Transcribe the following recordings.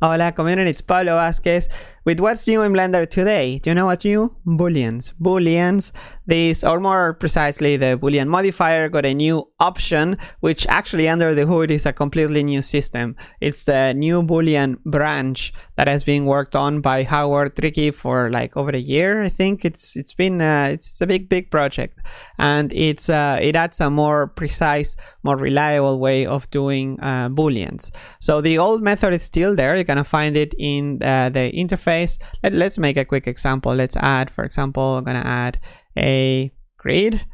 Hola community, it's Pablo Vazquez with what's new in Blender today. Do you know what's new? Booleans. Booleans. This, or more precisely, the Boolean modifier got a new option, which actually under the hood is a completely new system. It's the new Boolean branch that has been worked on by Howard Trickey for like over a year. I think it's it's been uh, it's a big big project, and it's uh, it adds a more precise, more reliable way of doing uh, booleans. So the old method is still there. You're gonna find it in uh, the interface. Let, let's make a quick example. Let's add, for example, I'm gonna add a grid.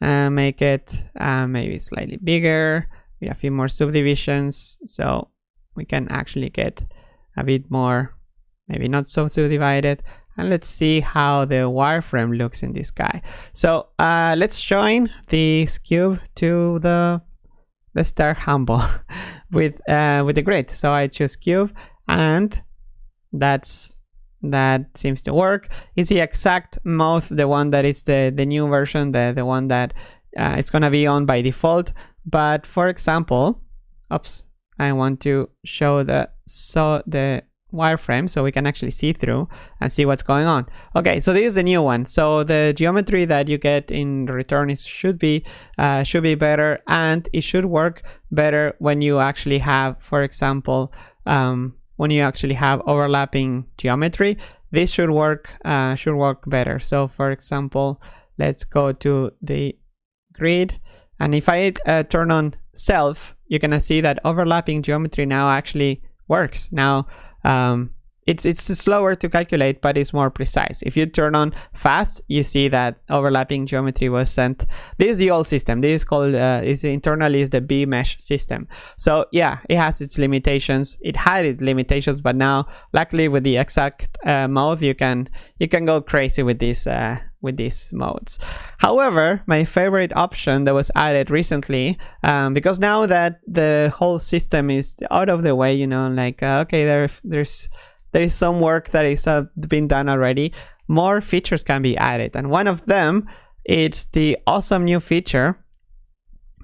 Uh, make it uh, maybe slightly bigger. With a few more subdivisions so we can actually get a bit more maybe not so subdivided. And let's see how the wireframe looks in this guy. So uh, let's join this cube to the let's start humble with uh, with the grid. So I choose cube and that's that seems to work. Is the exact mode the one that is the the new version the the one that uh, it's gonna be on by default? But for example oops I want to show the so the wireframe so we can actually see through and see what's going on. Okay so this is the new one. So the geometry that you get in return is should be uh, should be better and it should work better when you actually have for example um, when you actually have overlapping geometry this should work uh, should work better. So for example let's go to the grid and if I uh, turn on self you're gonna see that overlapping geometry now actually works. Now um, it's it's slower to calculate but it's more precise. If you turn on fast you see that overlapping geometry was sent. This is the old system. This is called uh, is internally is the BMesh system. So yeah it has its limitations. It had its limitations but now luckily with the exact uh, mode you can you can go crazy with these uh, with these modes. However my favorite option that was added recently um, because now that the whole system is out of the way you know like uh, okay there there's there is some work that is uh, been done already. More features can be added and one of them is the awesome new feature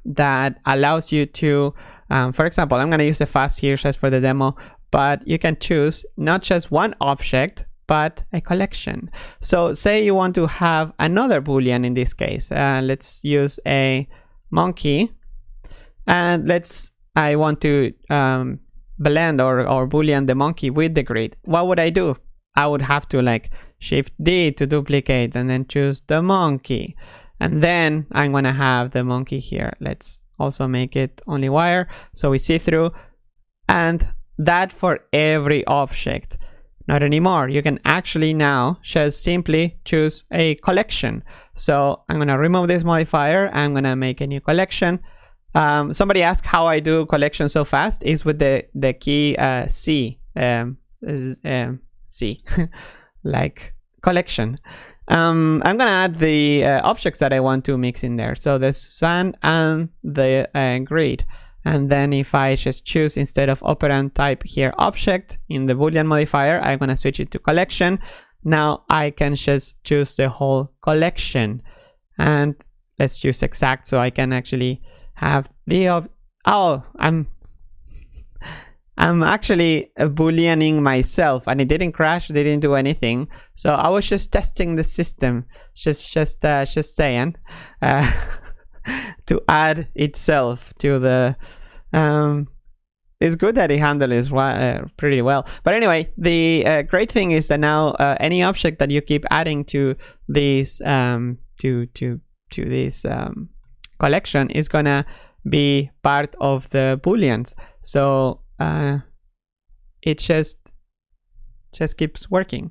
that allows you to um, for example i'm going to use the fast here just for the demo but you can choose not just one object but a collection. So say you want to have another boolean in this case uh, let's use a monkey and let's i want to um, blend or, or boolean the monkey with the grid what would i do? I would have to like shift d to duplicate and then choose the monkey. And then i'm gonna have the monkey here. Let's also make it only wire. So we see through. And that for every object. Not anymore. You can actually now just simply choose a collection. So i'm gonna remove this modifier. I'm gonna make a new collection um, somebody asked how I do collection so fast is with the the key uh, C um, um, C like collection. Um, I'm gonna add the uh, objects that I want to mix in there. So the sun and the uh, grid. And then if I just choose instead of operand type here object in the boolean modifier, I'm gonna switch it to collection. Now I can just choose the whole collection and let's choose exact so I can actually have the oh i'm i'm actually booleaning myself and it didn't crash didn't do anything. So i was just testing the system just just uh, just saying uh, to add itself to the um it's good that it handles uh, pretty well. But anyway the uh, great thing is that now uh, any object that you keep adding to these um to to to this um collection is gonna be part of the booleans so uh, it just just keeps working.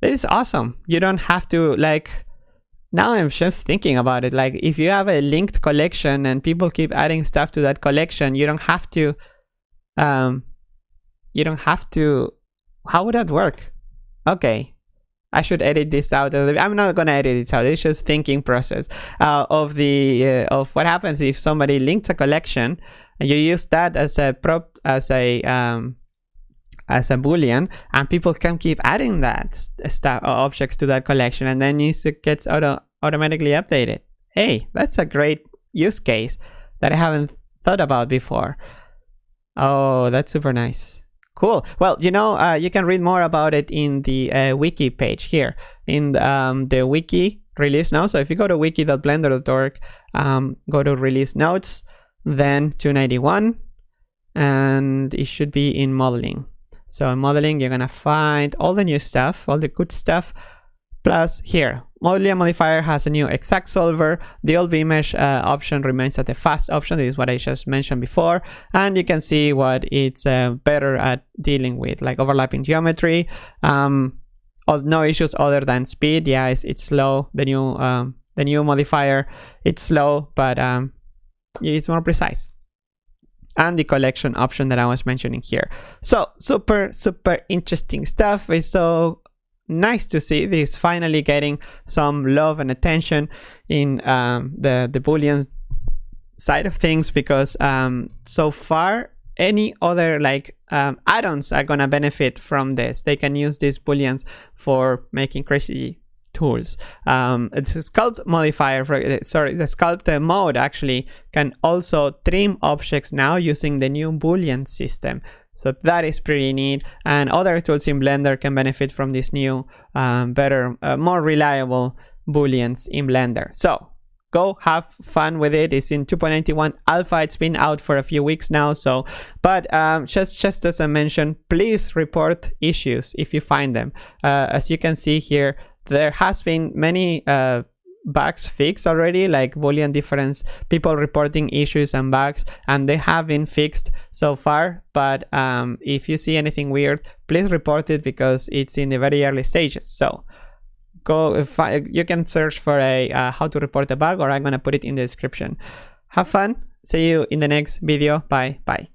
This is awesome. You don't have to like now i'm just thinking about it. Like if you have a linked collection and people keep adding stuff to that collection you don't have to um you don't have to how would that work? Okay I should edit this out. I'm not gonna edit it out. It's just thinking process uh, of the uh, of what happens if somebody links a collection and you use that as a prop as a um, as a boolean, and people can keep adding that stuff uh, objects to that collection, and then it gets auto automatically updated. Hey, that's a great use case that I haven't thought about before. Oh, that's super nice. Cool. Well, you know, uh, you can read more about it in the uh, wiki page here in the, um, the wiki release now. So if you go to wiki.blender.org, um, go to release notes, then 291, and it should be in modeling. So in modeling, you're gonna find all the new stuff, all the good stuff, plus here, Boolean modifier has a new exact solver. The old BMesh uh, option remains at the fast option. This is what I just mentioned before. And you can see what it's uh, better at dealing with, like overlapping geometry. Um, no issues other than speed. Yeah, it's, it's slow. The new um, the new modifier, it's slow, but um, it's more precise. And the collection option that I was mentioning here. So super, super interesting stuff. It's so nice to see this finally getting some love and attention in um, the, the Boolean side of things because um, so far any other like um, add-ons are gonna benefit from this. They can use these booleans for making crazy tools. Um, it's a sculpt modifier, for, sorry, the sculpt mode actually can also trim objects now using the new boolean system. So that is pretty neat. And other tools in Blender can benefit from this new, um, better, uh, more reliable booleans in Blender. So go have fun with it it's in 2.91 alpha it's been out for a few weeks now so but um, just just as i mentioned please report issues if you find them uh, as you can see here there has been many uh, bugs fixed already like boolean difference people reporting issues and bugs and they have been fixed so far. But um, if you see anything weird please report it because it's in the very early stages. So go I, you can search for a uh, how to report a bug or i'm gonna put it in the description. Have fun. See you in the next video. Bye. Bye